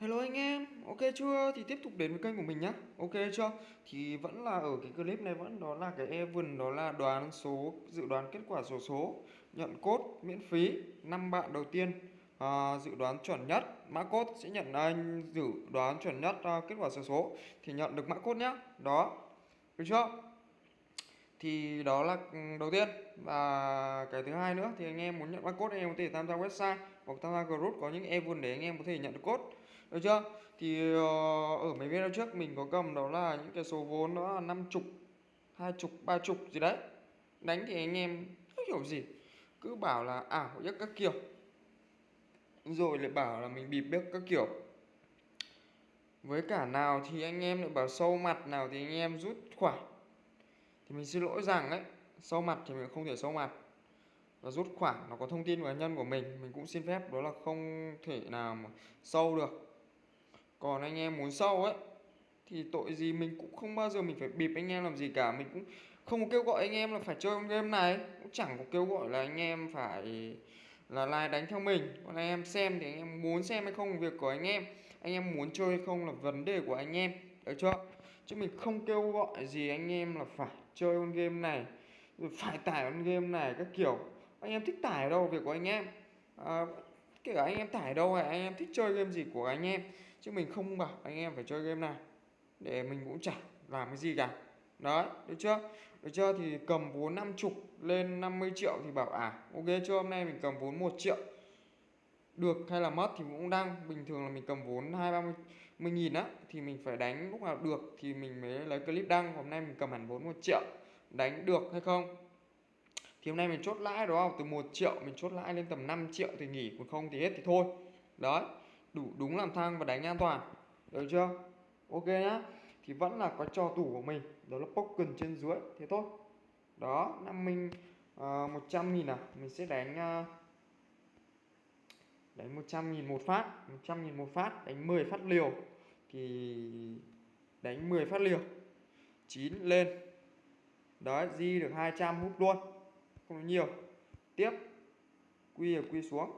Hello anh em, ok chưa? Thì tiếp tục đến với kênh của mình nhá Ok chưa? Thì vẫn là ở cái clip này vẫn đó là cái event đó là đoán số dự đoán kết quả số số nhận cốt miễn phí năm bạn đầu tiên à, dự đoán chuẩn nhất mã cốt sẽ nhận anh dự đoán chuẩn nhất à, kết quả số số thì nhận được mã cốt nhá đó được chưa? thì đó là ừ, đầu tiên và cái thứ hai nữa thì anh em muốn nhận mã cốt anh em có thể tham gia website hoặc tham gia group có những event để anh em có thể nhận được cốt được chưa? Thì ờ, ở mấy video trước mình có cầm đó là những cái số vốn đó là năm chục, hai chục, ba chục gì đấy. Đánh thì anh em không hiểu gì, cứ bảo là à, ảo nhất các kiểu. Rồi lại bảo là mình bịp biết các kiểu. Với cả nào thì anh em lại bảo sâu mặt, nào thì anh em rút khoản thì mình xin lỗi rằng ấy, sâu mặt thì mình không thể sâu mặt. Và rút khoản nó có thông tin cá nhân của mình mình cũng xin phép, đó là không thể nào mà sâu được còn anh em muốn sâu ấy thì tội gì mình cũng không bao giờ mình phải bịp anh em làm gì cả. Mình cũng không có kêu gọi anh em là phải chơi game này. Cũng chẳng có kêu gọi là anh em phải là like đánh theo mình. Còn anh em xem thì anh em muốn xem hay không việc của anh em. Anh em muốn chơi hay không là vấn đề của anh em. Được chưa? Chứ mình không kêu gọi gì anh em là phải chơi con game này rồi phải tải con game này các kiểu. Anh em thích tải đâu việc của anh em. À, kể cả anh em tải đâu hay anh em thích chơi game gì của anh em chứ mình không bảo anh em phải chơi game này để mình cũng chẳng làm cái gì cả. Đấy, được chưa? Được chưa? Thì cầm vốn 50 lên 50 triệu thì bảo à ok, chưa, hôm nay mình cầm vốn 1 triệu. Được hay là mất thì cũng đang bình thường là mình cầm vốn hai, ba mươi nghìn á, thì mình phải đánh lúc nào được thì mình mới lấy clip đăng. Hôm nay mình cầm hẳn vốn một triệu, đánh được hay không? Thì hôm nay mình chốt lãi, đúng không? Từ 1 triệu mình chốt lãi lên tầm 5 triệu thì nghỉ, còn không thì hết thì thôi. Đấy đủ đúng làm thang và đánh an toàn. Được chưa? Ok nhá. Thì vẫn là có trò tủ của mình. Đó là poker trên dưới. Thế thôi. Đó năm mình ờ, uh, 100 nghìn à? Mình sẽ đánh uh, đánh 100 nghìn một phát. 100 nghìn một phát đánh 10 phát liều. Thì đánh 10 phát liều. 9 lên. Đấy di được 200 hút luôn. Không có nhiều. Tiếp. Quy ở quy xuống.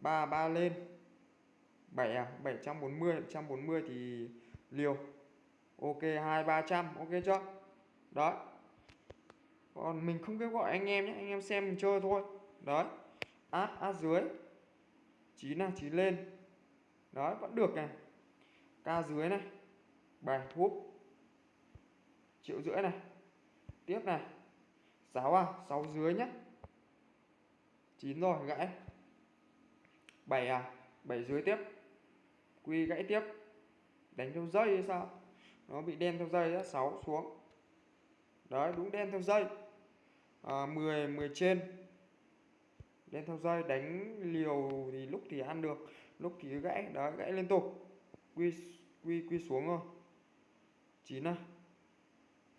3 3 lên. 7 à? 740 140 thì liều. Ok 2 300 ok chưa? Đấy. Còn mình không kêu gọi anh em nhé, anh em xem mình chơi thôi. Đấy. Át át dưới. 9 là 9 lên. Đấy, vẫn được này. Ca dưới này. Bài thuốc triệu rưỡi này. Tiếp này. 6 à 6 dưới nhé. 9 rồi, gãy. 7 à 7 dưới tiếp quy gãy tiếp. Đánh theo dây hay sao? Nó bị đen theo dây á 6 xuống. Đấy đúng đen theo dây. À, 10 10 trên. Đen theo dây đánh liều thì lúc thì ăn được lúc thì gãy. Đấy gãy liên tục. Quy quy quy xuống rồi 9 à?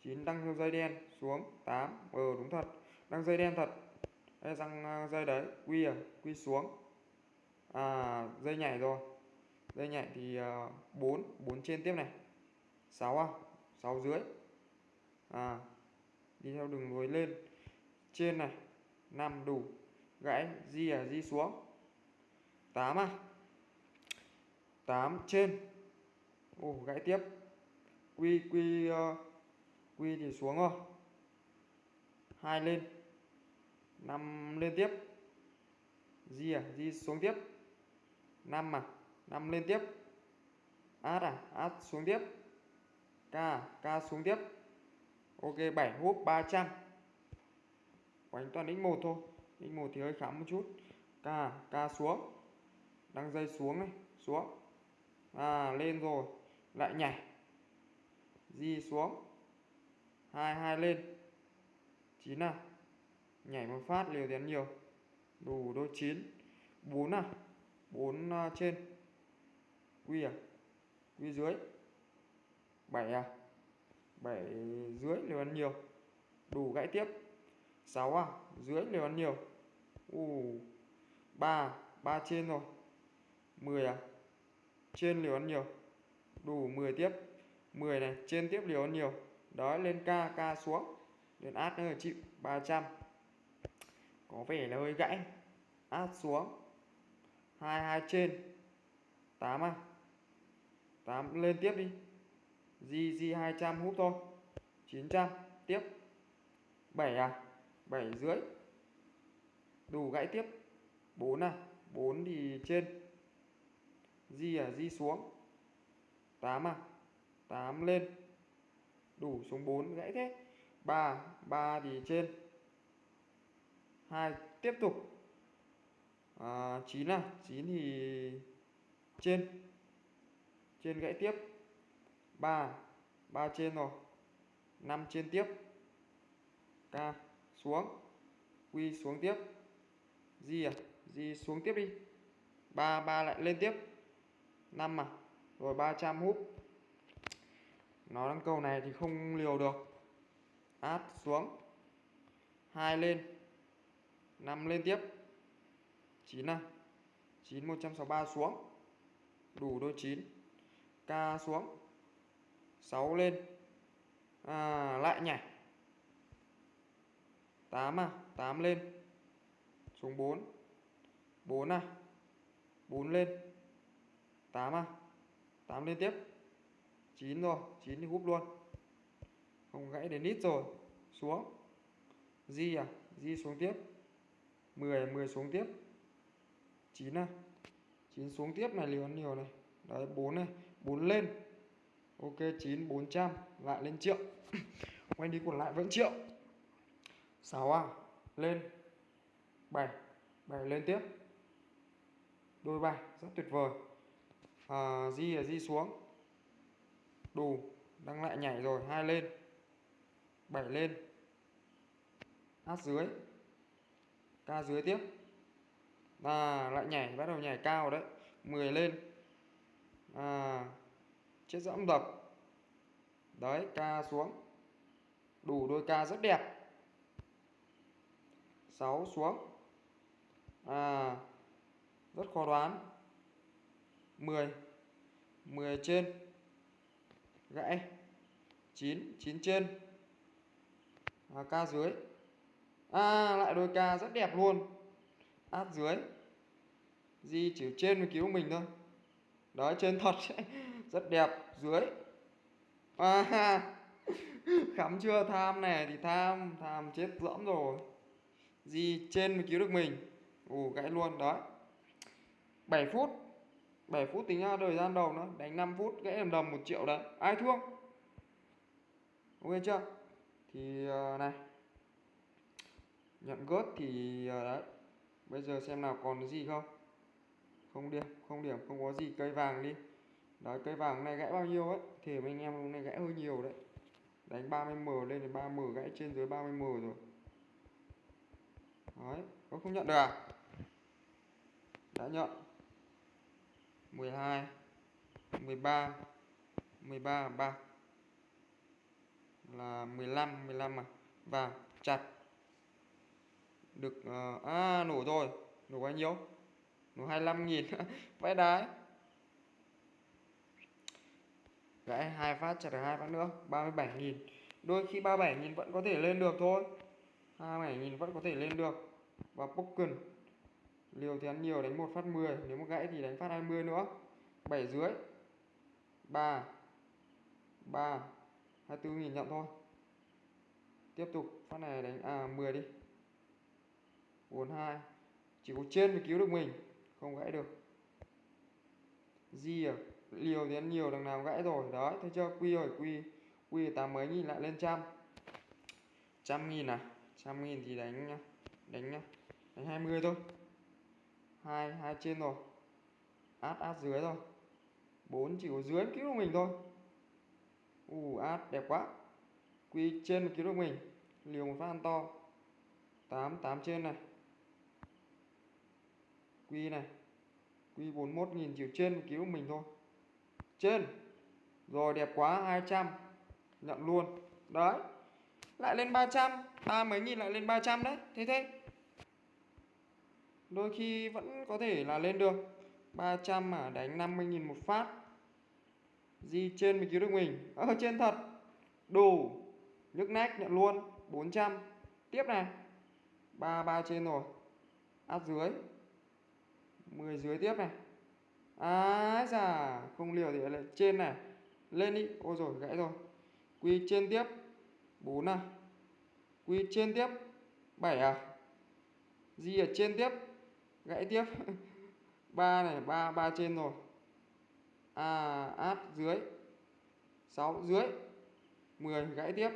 9 đăng theo dây đen xuống. 8 ờ ừ, đúng thật. Đăng dây đen thật. Đây răng à, dây đấy. Quy à? Quy xuống. À dây nhảy rồi dây nhảy thì ờ, 4 4 trên tiếp này. 6 à 6 dưới. À đi theo đường nối lên. Trên này 5 đủ. Gãy di à di xuống. 8 à. 8 trên. Ồ gãy tiếp. Quy quy uh, quy thì xuống rồi. Hai lên. 5 lên tiếp. Di à di xuống tiếp. 5 à. 5 lên tiếp. Át à át xuống tiếp. K k xuống tiếp. Ok 7 húp 300 quánh toàn x1 thôi. X1 thì hơi khám một chút. K k xuống. Đang dây xuống này, xuống. À lên rồi. Lại nhảy. Di xuống. Hai hai lên. Chín à. Nhảy một phát liều tiền nhiều. Đủ đôi chín. Bốn à. Bốn à, trên quy à? Quy dưới. 7 à? 7 dưới liều ăn nhiều. Đủ gãy tiếp. 6 à? Dưới liều ăn nhiều. U 3 3 trên rồi 10 à? Trên liều ăn nhiều. Đủ 10 tiếp. 10 này, trên tiếp liều ăn nhiều. Đó, lên k k xuống. Lên át nữa chịu 300 có vẻ là hơi gãy. Át xuống. 22 trên. 8 à? 8 lên tiếp đi. GG 200 hút thôi. 900 tiếp. 7 à? 7 dưới đủ gãy tiếp. 4 à? 4 thì trên. Di à Di xuống. 8 à? 8 lên. Đủ xuống 4 gãy thế. 3 3 thì trên. 2 tiếp tục. À, 9 à? 9 thì trên trên gãy tiếp. 3 3 trên rồi. 5 trên tiếp. K xuống. Quy xuống tiếp. G à? G xuống tiếp đi. 3 3 lại lên tiếp. 5 à? Rồi 300 húp nó đang cầu này thì không liều được. Át xuống. 2 lên. 5 lên tiếp. 9 à? 9 163 xuống. Đủ đôi 9 K xuống. 6 lên. À, lại nhảy. 8 à 8 lên. Xuống 4 4 à 4 lên. 8 à 8 lên tiếp. 9 rồi 9 thì húp luôn. Không gãy đến ít rồi. Xuống. Di à di xuống tiếp. 10 10 xuống tiếp. 9 à 9 xuống tiếp này liều nhiều này. Đấy 4 này. 4 lên. Ok 9 400 lại lên triệu. Quay đi còn lại vẫn triệu. 6 à lên. 7 7 lên tiếp. Đôi bài rất tuyệt vời. À, di là di xuống. Đủ đang lại nhảy rồi hai lên. 7 lên. Hát dưới. Ca dưới tiếp. À lại nhảy bắt đầu nhảy cao đấy. 10 lên à chiếc dẫm đập đấy ca xuống. Đủ đôi ca rất đẹp. 6 xuống. À rất khó đoán. 10 10 trên. Gãy. 9 9 trên. À, ca dưới. À lại đôi ca rất đẹp luôn. Át dưới. Di chỉ trên mới cứu mình thôi đó trên thật rất đẹp dưới. À, khắm chưa? Tham này thì tham tham chết dẫm rồi. Gì trên mới cứu được mình. Ủ gãy luôn đó. 7 phút. 7 phút tính ra thời gian đầu nữa đánh 5 phút gãy đầm đầm 1 triệu đấy. Ai thua? Ok chưa? Thì uh, này. Nhận gớt thì uh, đấy. Bây giờ xem nào còn cái gì không? Không điên không điểm không có gì cây vàng đi. Đấy cây vàng này gãy bao nhiêu ấy thì anh em hôm nay gãy hơi nhiều đấy. Đánh 30m lên thì 3m gãy trên dưới 30m rồi. Đấy có không nhận được à? Đã nhận. 12 13 13 3 là 15 15 à? Và chặt. Được uh, à nổ rồi. Nổ bao nhiêu? Nổ 25 nghìn. Vãi đái. Gãy hai phát chặt được hai phát nữa 37 nghìn. Đôi khi 37 nghìn vẫn có thể lên được thôi. 27 nghìn vẫn có thể lên được. Và poker liều thì ăn nhiều đánh một phát 10 nếu mà gãy thì đánh phát 20 nữa. 7 dưới. 3 3 24 nghìn nhận thôi. Tiếp tục, phát này đánh à 10 đi. 42 chỉ có trên mới cứu được mình không gãy được. Gì à liều thì ăn nhiều, đằng nào gãy rồi. Đấy, thấy chưa? Quy rồi quy quy tám mấy nghìn lại lên trăm. Trăm nghìn à? Trăm nghìn thì đánh nhá đánh nhá, đánh 20 thôi. Hai hai trên rồi. Át át dưới rồi. Bốn chỉ có dưới cứu được mình thôi. Ù át, đẹp quá. Quy trên một cứu được mình. Liều một phát ăn to. 8 8 trên này. Quy này quy 41.000 chiều trên cứu mình thôi. Trên. Rồi đẹp quá 200 nhận luôn. Đấy. Lại lên 300 ba à, mấy nghìn lại lên 300 đấy. Thế thế. Đôi khi vẫn có thể là lên được. 300 mà đánh 50.000 một phát. Di trên mới cứu được mình. Ở à, trên thật. Đủ. Nhức nách nhận luôn. 400 tiếp này. 3 3 trên rồi. Áp dưới. 10 dưới tiếp này. Á già Không liều thì lại trên này. Lên đi. Ôi rồi, gãy rồi. Quy trên tiếp. 4 à. Quy trên tiếp. 7 à. Di ở trên tiếp. Gãy tiếp. 3 này 3 3 trên rồi. À áp dưới. 6 dưới. 10 gãy tiếp.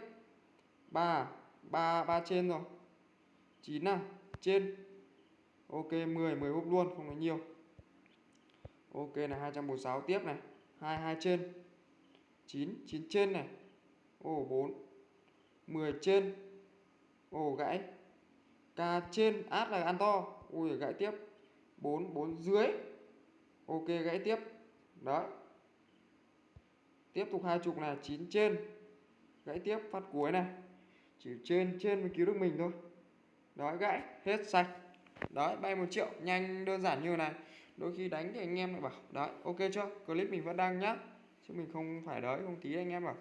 3 3 3 trên rồi. 9 à. Trên. Ok 10 10 húp luôn, không có nhiều. Ok là 246 tiếp này. 22 trên. 9 9 trên này. Ồ 4 10 trên. Ồ gãy. K trên, át là ăn to. Ui, gãy tiếp. 4 4 dưới. Ok, gãy tiếp. Đấy. Tiếp tục hai chục này 9 trên. Gãy tiếp, phát cuối này. Chỉ trên trên mới cứu được mình thôi. Đấy, gãy. Hết sạch. Đấy, bay một triệu, nhanh, đơn giản như này. Đôi khi đánh thì anh em lại bảo, Đấy, ok chưa? Clip mình vẫn đăng nhá. Chứ mình không phải đấy không tí, anh em bảo,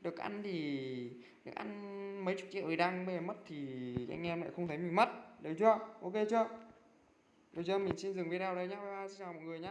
Được ăn thì, Được ăn mấy chục triệu thì đăng, Bây giờ mất thì anh em lại không thấy mình mất. Được chưa? Ok chưa? Được chưa? Mình xin dừng video đây nhá. Bye bye, xin chào mọi người nhé